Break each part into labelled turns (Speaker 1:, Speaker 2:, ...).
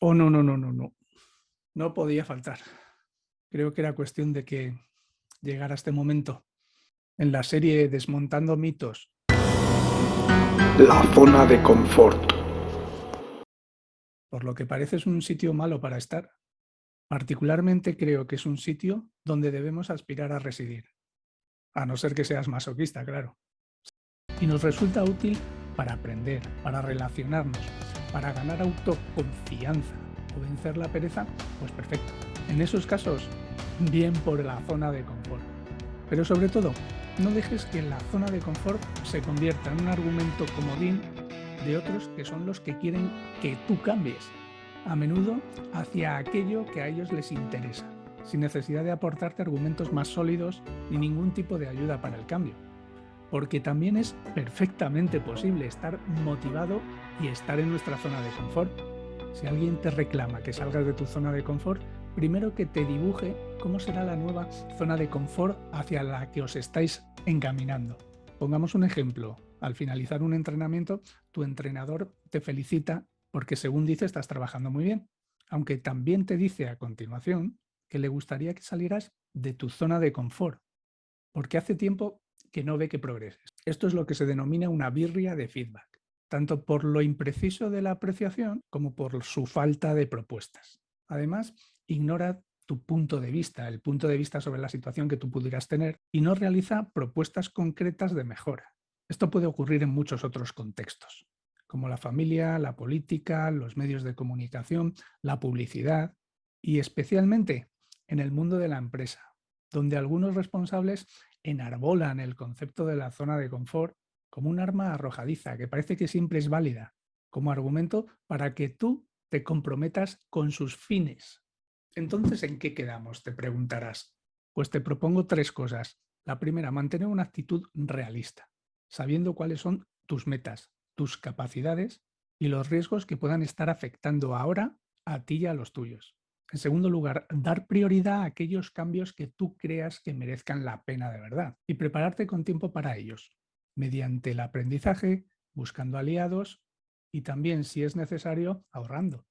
Speaker 1: Oh, no, no, no, no, no. No podía faltar. Creo que era cuestión de que llegara este momento. En la serie Desmontando mitos.
Speaker 2: La zona de confort.
Speaker 1: Por lo que parece es un sitio malo para estar. Particularmente creo que es un sitio donde debemos aspirar a residir. A no ser que seas masoquista, claro. Y nos resulta útil para aprender, para relacionarnos, para ganar autoconfianza o vencer la pereza, pues perfecto. En esos casos, bien por la zona de confort. Pero sobre todo, no dejes que la zona de confort se convierta en un argumento comodín de otros que son los que quieren que tú cambies, a menudo hacia aquello que a ellos les interesa, sin necesidad de aportarte argumentos más sólidos ni ningún tipo de ayuda para el cambio porque también es perfectamente posible estar motivado y estar en nuestra zona de confort. Si alguien te reclama que salgas de tu zona de confort, primero que te dibuje cómo será la nueva zona de confort hacia la que os estáis encaminando. Pongamos un ejemplo. Al finalizar un entrenamiento, tu entrenador te felicita porque según dice estás trabajando muy bien, aunque también te dice a continuación que le gustaría que salieras de tu zona de confort, porque hace tiempo que no ve que progreses. Esto es lo que se denomina una birria de feedback, tanto por lo impreciso de la apreciación como por su falta de propuestas. Además, ignora tu punto de vista, el punto de vista sobre la situación que tú pudieras tener y no realiza propuestas concretas de mejora. Esto puede ocurrir en muchos otros contextos, como la familia, la política, los medios de comunicación, la publicidad y especialmente en el mundo de la empresa, donde algunos responsables enarbolan el concepto de la zona de confort como un arma arrojadiza que parece que siempre es válida, como argumento para que tú te comprometas con sus fines. Entonces, ¿en qué quedamos? Te preguntarás. Pues te propongo tres cosas. La primera, mantener una actitud realista, sabiendo cuáles son tus metas, tus capacidades y los riesgos que puedan estar afectando ahora a ti y a los tuyos. En segundo lugar, dar prioridad a aquellos cambios que tú creas que merezcan la pena de verdad y prepararte con tiempo para ellos, mediante el aprendizaje, buscando aliados y también, si es necesario, ahorrando.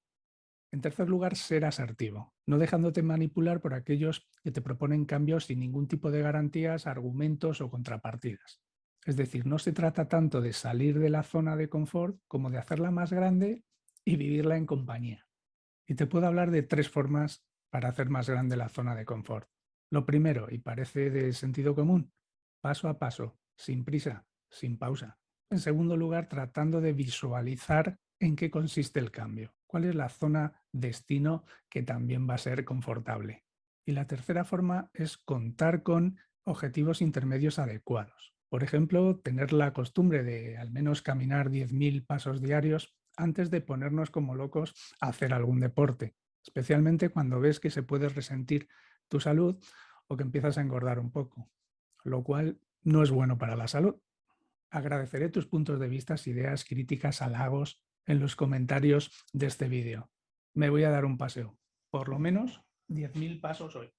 Speaker 1: En tercer lugar, ser asertivo, no dejándote manipular por aquellos que te proponen cambios sin ningún tipo de garantías, argumentos o contrapartidas. Es decir, no se trata tanto de salir de la zona de confort como de hacerla más grande y vivirla en compañía. Y te puedo hablar de tres formas para hacer más grande la zona de confort. Lo primero, y parece de sentido común, paso a paso, sin prisa, sin pausa. En segundo lugar, tratando de visualizar en qué consiste el cambio, cuál es la zona destino que también va a ser confortable. Y la tercera forma es contar con objetivos intermedios adecuados. Por ejemplo, tener la costumbre de al menos caminar 10.000 pasos diarios antes de ponernos como locos a hacer algún deporte, especialmente cuando ves que se puede resentir tu salud o que empiezas a engordar un poco, lo cual no es bueno para la salud. Agradeceré tus puntos de vista, ideas, críticas, halagos en los comentarios de este vídeo. Me voy a dar un paseo, por lo menos 10.000 pasos hoy.